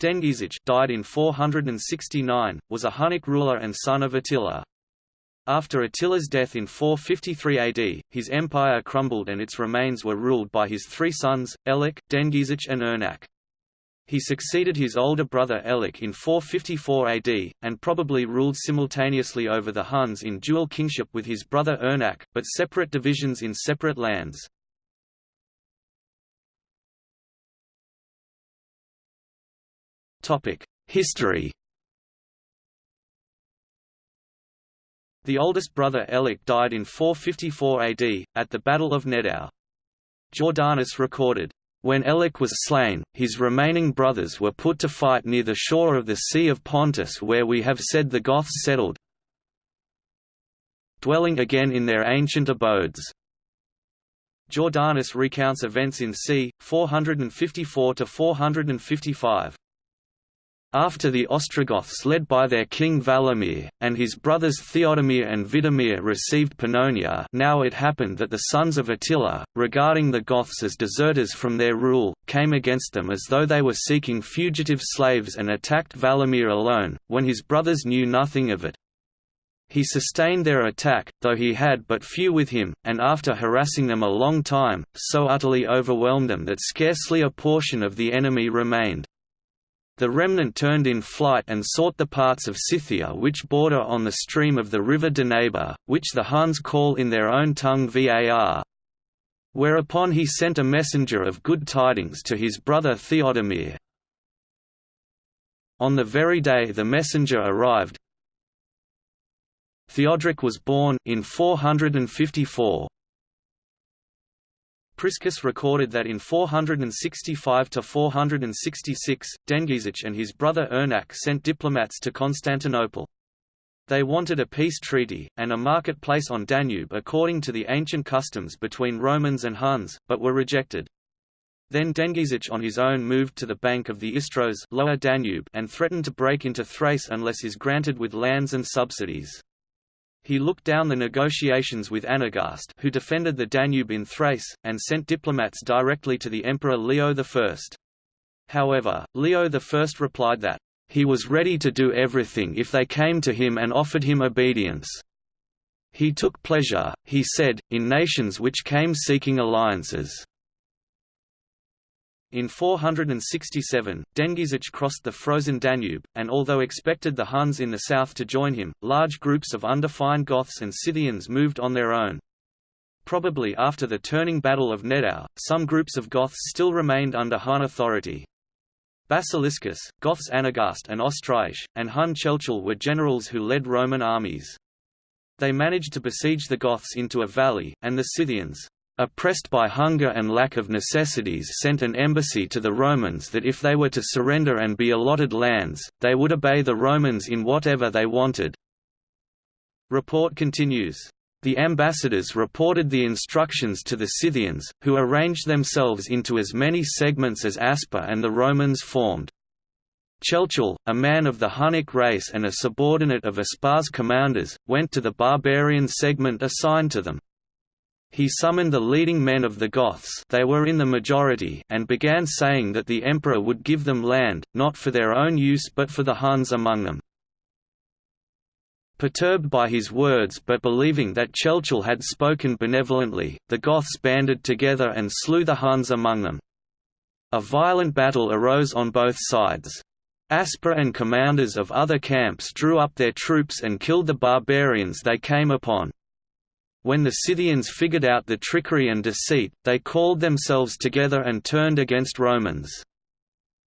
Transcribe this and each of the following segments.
Dengizich died in 469, was a Hunnic ruler and son of Attila. After Attila's death in 453 AD, his empire crumbled and its remains were ruled by his three sons, Elik, Dengizich and Ernak. He succeeded his older brother Elik in 454 AD, and probably ruled simultaneously over the Huns in dual kingship with his brother Ernak, but separate divisions in separate lands. History The oldest brother Elik died in 454 AD, at the Battle of Nedao. Jordanes recorded, when Elik was slain, his remaining brothers were put to fight near the shore of the Sea of Pontus where we have said the Goths settled, dwelling again in their ancient abodes. Jordanes recounts events in c. 454–455. After the Ostrogoths led by their king Valamir, and his brothers Theodomir and Vidomir received Pannonia now it happened that the sons of Attila, regarding the Goths as deserters from their rule, came against them as though they were seeking fugitive slaves and attacked Valamir alone, when his brothers knew nothing of it. He sustained their attack, though he had but few with him, and after harassing them a long time, so utterly overwhelmed them that scarcely a portion of the enemy remained. The remnant turned in flight and sought the parts of Scythia which border on the stream of the river Dnepr, which the Huns call in their own tongue Var. Whereupon he sent a messenger of good tidings to his brother Theodomir. On the very day the messenger arrived, Theodoric was born in 454. Priscus recorded that in 465–466, Dengizich and his brother Ernak sent diplomats to Constantinople. They wanted a peace treaty, and a marketplace on Danube according to the ancient customs between Romans and Huns, but were rejected. Then Dengizich on his own moved to the bank of the Istros lower Danube and threatened to break into Thrace unless is granted with lands and subsidies. He looked down the negotiations with Anagast who defended the Danube in Thrace, and sent diplomats directly to the Emperor Leo I. However, Leo I replied that, "...he was ready to do everything if they came to him and offered him obedience." He took pleasure, he said, in nations which came seeking alliances. In 467, Dengizich crossed the frozen Danube, and although expected the Huns in the south to join him, large groups of undefined Goths and Scythians moved on their own. Probably after the turning battle of Nedao, some groups of Goths still remained under Hun authority. Basiliscus, Goths Anagast and Ostraish, and Hun Chelchul were generals who led Roman armies. They managed to besiege the Goths into a valley, and the Scythians, oppressed by hunger and lack of necessities sent an embassy to the Romans that if they were to surrender and be allotted lands, they would obey the Romans in whatever they wanted. Report continues. The ambassadors reported the instructions to the Scythians, who arranged themselves into as many segments as Aspar and the Romans formed. Chelchul, a man of the Hunnic race and a subordinate of Aspar's commanders, went to the barbarian segment assigned to them. He summoned the leading men of the Goths they were in the majority and began saying that the emperor would give them land, not for their own use but for the Huns among them. Perturbed by his words but believing that Chelchul had spoken benevolently, the Goths banded together and slew the Huns among them. A violent battle arose on both sides. Aspar and commanders of other camps drew up their troops and killed the barbarians they came upon. When the Scythians figured out the trickery and deceit, they called themselves together and turned against Romans.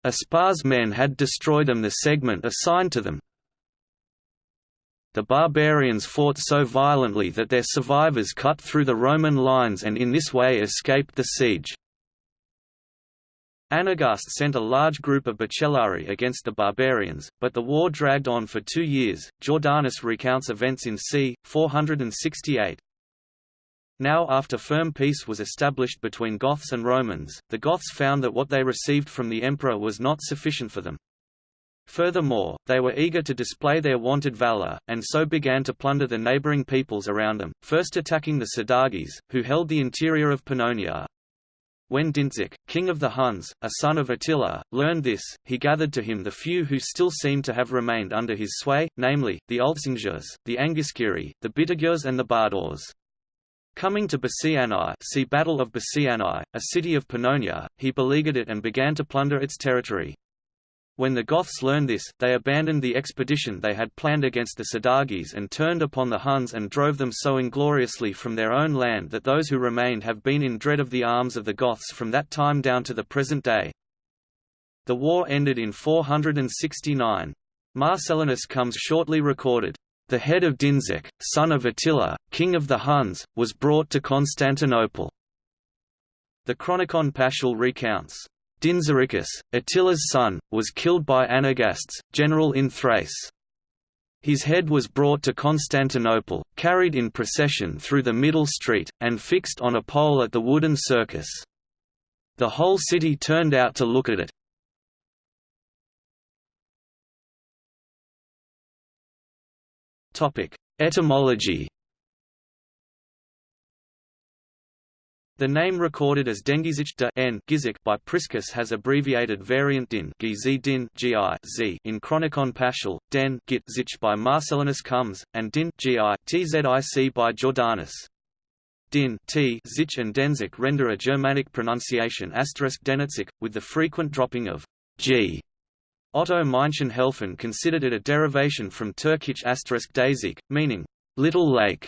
Aspar's men had destroyed them the segment assigned to them. The barbarians fought so violently that their survivors cut through the Roman lines and in this way escaped the siege. Anagast sent a large group of bucellarii against the barbarians, but the war dragged on for two years. Jordanes recounts events in c. 468. Now after firm peace was established between Goths and Romans, the Goths found that what they received from the emperor was not sufficient for them. Furthermore, they were eager to display their wanted valor, and so began to plunder the neighboring peoples around them, first attacking the Sadagis, who held the interior of Pannonia. When Dintzig, king of the Huns, a son of Attila, learned this, he gathered to him the few who still seemed to have remained under his sway, namely, the Altsingers, the Angiskiri, the Bitigirs and the Bardors. Coming to Bassianae see Battle of Bassianae, a city of Pannonia, he beleaguered it and began to plunder its territory. When the Goths learned this, they abandoned the expedition they had planned against the Sadagis and turned upon the Huns and drove them so ingloriously from their own land that those who remained have been in dread of the arms of the Goths from that time down to the present day. The war ended in 469. Marcellinus comes shortly recorded, "...the head of Dinzek, son of Attila, king of the Huns, was brought to Constantinople." The Chronicon Paschal recounts, Dinzaricus, Attila's son, was killed by Anagastes, general in Thrace. His head was brought to Constantinople, carried in procession through the middle street, and fixed on a pole at the wooden circus. The whole city turned out to look at it. Etymology The name recorded as Dengizich de N Gizik by Priscus has abbreviated variant din, Gizi din Gi in Chronicon Paschal, Den Git Zich by Marcellinus comes, and din Gi Tzic by Jordanes. Din t Zich and Denzik render a Germanic pronunciation asterisk Denitzik, with the frequent dropping of g. Otto Maenchen-Helfen considered it a derivation from Turkic asterisk Dazik, meaning little lake.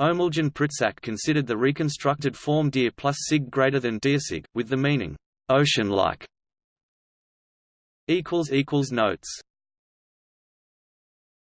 Omeljan Pritsak considered the reconstructed form dir plus sig greater than dirsig, with the meaning, ocean-like. Notes